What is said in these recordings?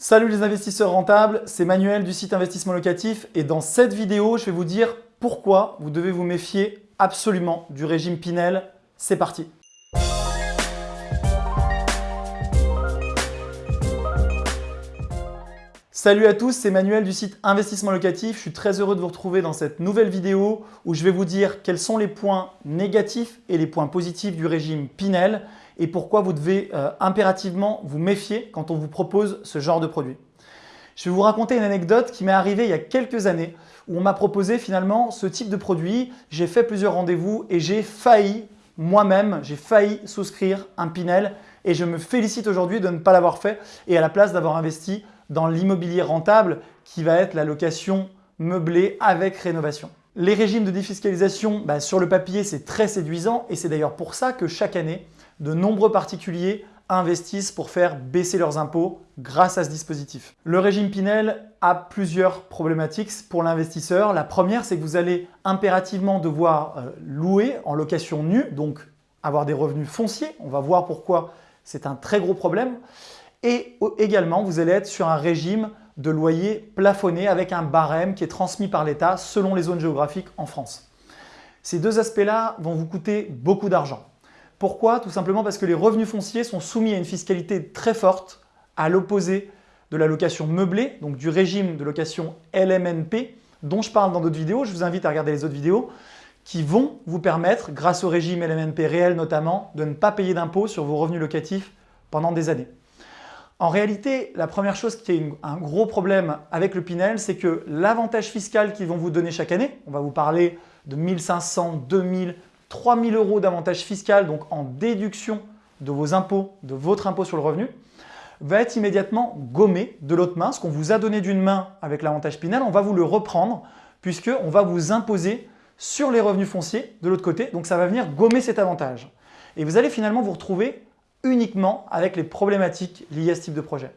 Salut les investisseurs rentables, c'est Manuel du site Investissement Locatif et dans cette vidéo, je vais vous dire pourquoi vous devez vous méfier absolument du régime Pinel. C'est parti Salut à tous, c'est Manuel du site Investissement Locatif. Je suis très heureux de vous retrouver dans cette nouvelle vidéo où je vais vous dire quels sont les points négatifs et les points positifs du régime Pinel et pourquoi vous devez euh, impérativement vous méfier quand on vous propose ce genre de produit. Je vais vous raconter une anecdote qui m'est arrivée il y a quelques années où on m'a proposé finalement ce type de produit. J'ai fait plusieurs rendez-vous et j'ai failli, moi-même, j'ai failli souscrire un Pinel et je me félicite aujourd'hui de ne pas l'avoir fait et à la place d'avoir investi dans l'immobilier rentable qui va être la location meublée avec rénovation. Les régimes de défiscalisation, bah, sur le papier, c'est très séduisant et c'est d'ailleurs pour ça que chaque année, de nombreux particuliers investissent pour faire baisser leurs impôts grâce à ce dispositif. Le régime Pinel a plusieurs problématiques pour l'investisseur. La première, c'est que vous allez impérativement devoir euh, louer en location nue, donc avoir des revenus fonciers. On va voir pourquoi c'est un très gros problème. Et également, vous allez être sur un régime de loyer plafonné avec un barème qui est transmis par l'État selon les zones géographiques en France. Ces deux aspects-là vont vous coûter beaucoup d'argent. Pourquoi? Tout simplement parce que les revenus fonciers sont soumis à une fiscalité très forte, à l'opposé de la location meublée, donc du régime de location LMNP, dont je parle dans d'autres vidéos. Je vous invite à regarder les autres vidéos qui vont vous permettre, grâce au régime LMNP réel notamment, de ne pas payer d'impôts sur vos revenus locatifs pendant des années. En réalité, la première chose qui est un gros problème avec le Pinel, c'est que l'avantage fiscal qu'ils vont vous donner chaque année, on va vous parler de 1500, 2000, 3000 euros d'avantage fiscal, donc en déduction de vos impôts, de votre impôt sur le revenu, va être immédiatement gommé de l'autre main. Ce qu'on vous a donné d'une main avec l'avantage Pinel, on va vous le reprendre puisqu'on va vous imposer sur les revenus fonciers de l'autre côté. Donc ça va venir gommer cet avantage. Et vous allez finalement vous retrouver uniquement avec les problématiques liées à ce type de projet.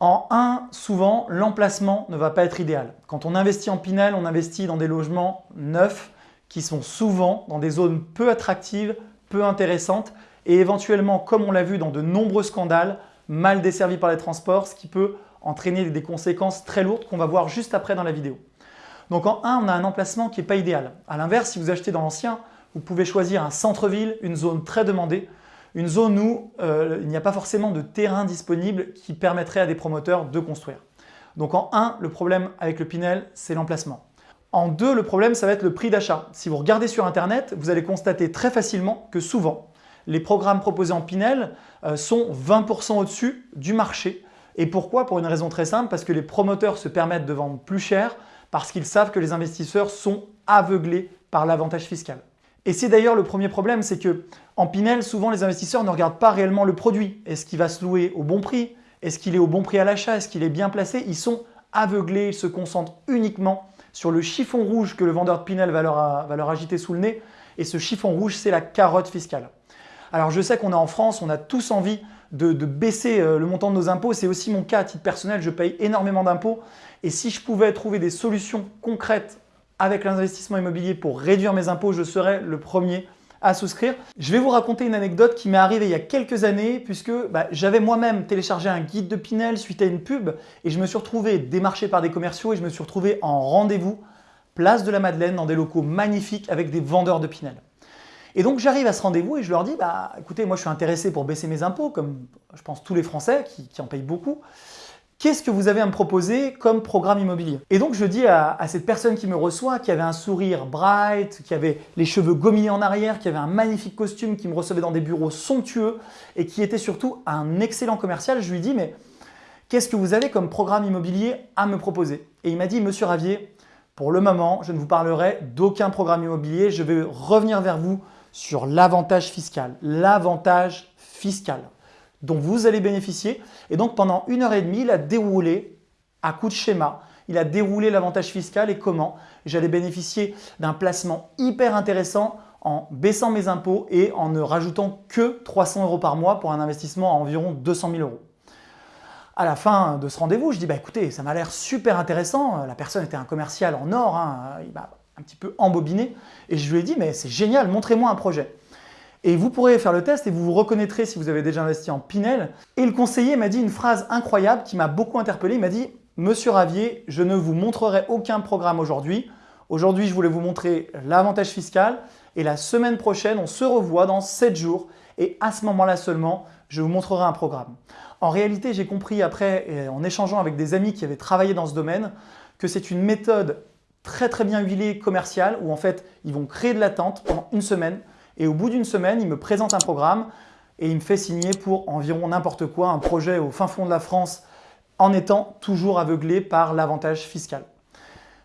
En 1, souvent, l'emplacement ne va pas être idéal. Quand on investit en Pinel, on investit dans des logements neufs qui sont souvent dans des zones peu attractives, peu intéressantes et éventuellement, comme on l'a vu dans de nombreux scandales, mal desservis par les transports, ce qui peut entraîner des conséquences très lourdes qu'on va voir juste après dans la vidéo. Donc en 1, on a un emplacement qui n'est pas idéal. A l'inverse, si vous achetez dans l'ancien, vous pouvez choisir un centre-ville, une zone très demandée, une zone où euh, il n'y a pas forcément de terrain disponible qui permettrait à des promoteurs de construire. Donc en 1, le problème avec le Pinel, c'est l'emplacement. En deux, le problème, ça va être le prix d'achat. Si vous regardez sur Internet, vous allez constater très facilement que souvent, les programmes proposés en Pinel euh, sont 20% au-dessus du marché. Et pourquoi? Pour une raison très simple, parce que les promoteurs se permettent de vendre plus cher parce qu'ils savent que les investisseurs sont aveuglés par l'avantage fiscal. Et c'est d'ailleurs le premier problème, c'est que en Pinel, souvent les investisseurs ne regardent pas réellement le produit. Est-ce qu'il va se louer au bon prix? Est-ce qu'il est au bon prix à l'achat? Est-ce qu'il est bien placé? Ils sont aveuglés, ils se concentrent uniquement sur le chiffon rouge que le vendeur de Pinel va leur, agiter sous le nez. Et ce chiffon rouge, c'est la carotte fiscale. Alors je sais qu'on est en France, on a tous envie de, baisser euh, le montant de nos impôts. C'est aussi mon cas à titre personnel, je paye énormément d'impôts. Et si je pouvais trouver des solutions concrètes avec l'investissement immobilier pour réduire mes impôts, je serais le premier à souscrire. Je vais vous raconter une anecdote qui m'est arrivée il y a quelques années puisque bah, j'avais moi-même téléchargé un guide de Pinel suite à une pub et je me suis retrouvé démarché par des commerciaux et je me suis retrouvé en rendez-vous place de la Madeleine dans des locaux magnifiques avec des vendeurs de Pinel. Et donc j'arrive à ce rendez-vous et je leur dis bah écoutez moi je suis intéressé pour baisser mes impôts comme je pense tous les Français qui en payent beaucoup qu'est-ce que vous avez à me proposer comme programme immobilier? Et donc je dis à, cette personne qui me reçoit, qui avait un sourire bright, qui avait les cheveux gominés en arrière, qui avait un magnifique costume, qui me recevait dans des bureaux somptueux et qui était surtout un excellent commercial, je lui dis mais qu'est-ce que vous avez comme programme immobilier à me proposer? Et il m'a dit Monsieur Ravier, pour le moment, je ne vous parlerai d'aucun programme immobilier, je vais revenir vers vous sur l'avantage fiscal. L'avantage fiscal dont vous allez bénéficier. Et donc pendant une heure et demie, il a déroulé à coup de schéma, il a déroulé l'avantage fiscal et comment j'allais bénéficier d'un placement hyper intéressant en baissant mes impôts et en ne rajoutant que 300 euros par mois pour un investissement à environ 200 000 euros. À la fin de ce rendez-vous, je dis bah écoutez, ça m'a l'air super intéressant. La personne était un commercial en or, hein. il m'a un petit peu embobiné et je lui ai dit mais c'est génial, montrez-moi un projet. Et vous pourrez faire le test et vous vous reconnaîtrez si vous avez déjà investi en Pinel. Et le conseiller m'a dit une phrase incroyable qui m'a beaucoup interpellé. Il m'a dit « Monsieur Ravier, je ne vous montrerai aucun programme aujourd'hui. Aujourd'hui, je voulais vous montrer l'avantage fiscal et la semaine prochaine, on se revoit dans 7 jours et à ce moment-là seulement, je vous montrerai un programme. En réalité, j'ai compris après, en échangeant avec des amis qui avaient travaillé dans ce domaine, que c'est une méthode très très bien huilée commerciale où en fait, ils vont créer de l'attente pendant une semaine et au bout d'une semaine, ils me présentent un programme et il me fait signer pour environ n'importe quoi, un projet au fin fond de la France en étant toujours aveuglé par l'avantage fiscal.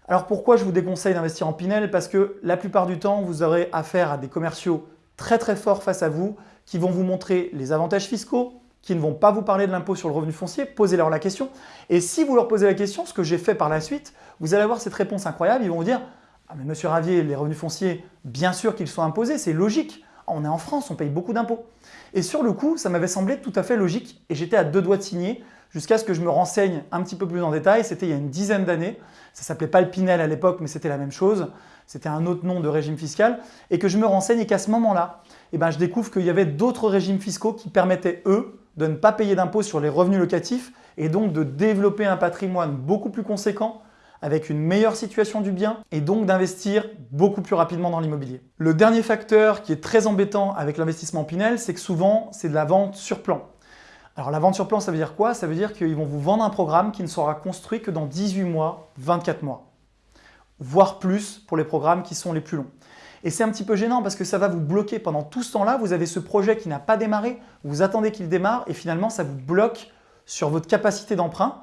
Alors pourquoi je vous déconseille d'investir en Pinel? Parce que la plupart du temps, vous aurez affaire à des commerciaux très très forts face à vous qui vont vous montrer les avantages fiscaux, qui ne vont pas vous parler de l'impôt sur le revenu foncier, posez-leur la question. Et si vous leur posez la question, ce que j'ai fait par la suite, vous allez avoir cette réponse incroyable, ils vont vous dire « Ah mais monsieur Ravier, les revenus fonciers, bien sûr qu'ils sont imposés, c'est logique, on est en France, on paye beaucoup d'impôts. » Et sur le coup, ça m'avait semblé tout à fait logique et j'étais à deux doigts de signer jusqu'à ce que je me renseigne un petit peu plus en détail. C'était il y a une dizaine d'années. Ça s'appelait pas le Pinel à l'époque, mais c'était la même chose. C'était un autre nom de régime fiscal. Et que je me renseigne et qu'à ce moment-là, eh ben, je découvre qu'il y avait d'autres régimes fiscaux qui permettaient, eux, de ne pas payer d'impôts sur les revenus locatifs et donc de développer un patrimoine beaucoup plus conséquent avec une meilleure situation du bien et donc d'investir beaucoup plus rapidement dans l'immobilier. Le dernier facteur qui est très embêtant avec l'investissement Pinel, c'est que souvent, c'est de la vente sur plan. Alors la vente sur plan, ça veut dire quoi? Ça veut dire qu'ils vont vous vendre un programme qui ne sera construit que dans 18 mois, 24 mois, voire plus pour les programmes qui sont les plus longs. Et c'est un petit peu gênant parce que ça va vous bloquer. Pendant tout ce temps-là, vous avez ce projet qui n'a pas démarré, vous attendez qu'il démarre et finalement ça vous bloque sur votre capacité d'emprunt.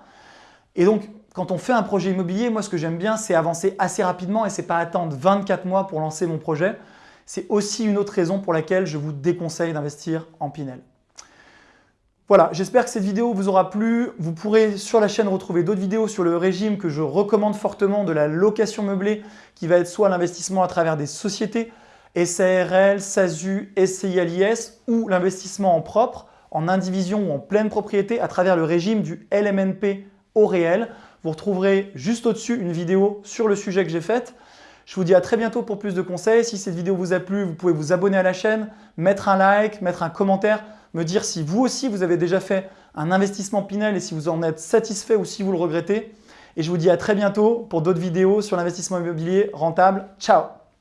Et donc, quand on fait un projet immobilier, moi ce que j'aime bien, c'est avancer assez rapidement et c'est pas attendre 24 mois pour lancer mon projet. C'est aussi une autre raison pour laquelle je vous déconseille d'investir en Pinel. Voilà, j'espère que cette vidéo vous aura plu. Vous pourrez sur la chaîne retrouver d'autres vidéos sur le régime que je recommande fortement de la location meublée qui va être soit l'investissement à travers des sociétés, SARL, SASU, SCILIS ou l'investissement en propre, en indivision ou en pleine propriété à travers le régime du LMNP au réel. Vous retrouverez juste au-dessus une vidéo sur le sujet que j'ai faite. Je vous dis à très bientôt pour plus de conseils. Si cette vidéo vous a plu, vous pouvez vous abonner à la chaîne, mettre un like, mettre un commentaire me dire si vous aussi vous avez déjà fait un investissement Pinel et si vous en êtes satisfait ou si vous le regrettez. Et je vous dis à très bientôt pour d'autres vidéos sur l'investissement immobilier rentable. Ciao